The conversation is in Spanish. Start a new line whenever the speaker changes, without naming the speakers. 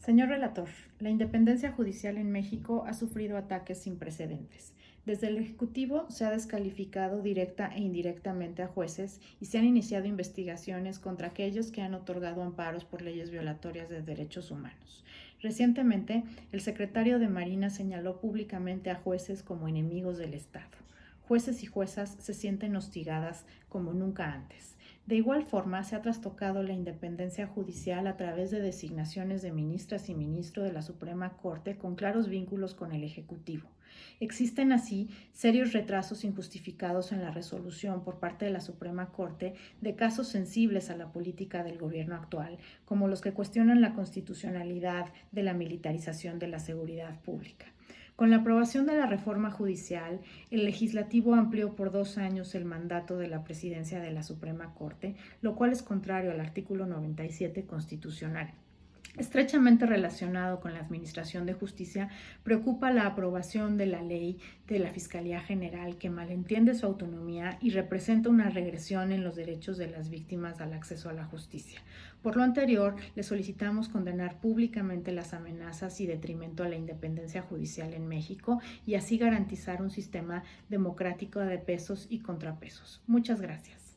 Señor relator, la independencia judicial en México ha sufrido ataques sin precedentes. Desde el Ejecutivo se ha descalificado directa e indirectamente a jueces y se han iniciado investigaciones contra aquellos que han otorgado amparos por leyes violatorias de derechos humanos. Recientemente, el secretario de Marina señaló públicamente a jueces como enemigos del Estado. Jueces y juezas se sienten hostigadas como nunca antes. De igual forma, se ha trastocado la independencia judicial a través de designaciones de ministras y ministros de la Suprema Corte con claros vínculos con el Ejecutivo. Existen así serios retrasos injustificados en la resolución por parte de la Suprema Corte de casos sensibles a la política del gobierno actual, como los que cuestionan la constitucionalidad de la militarización de la seguridad pública. Con la aprobación de la reforma judicial, el legislativo amplió por dos años el mandato de la presidencia de la Suprema Corte, lo cual es contrario al artículo 97 constitucional. Estrechamente relacionado con la Administración de Justicia, preocupa la aprobación de la ley de la Fiscalía General que malentiende su autonomía y representa una regresión en los derechos de las víctimas al acceso a la justicia. Por lo anterior, le solicitamos condenar públicamente las amenazas y detrimento a la independencia judicial en México y así garantizar un sistema democrático de pesos y contrapesos. Muchas gracias.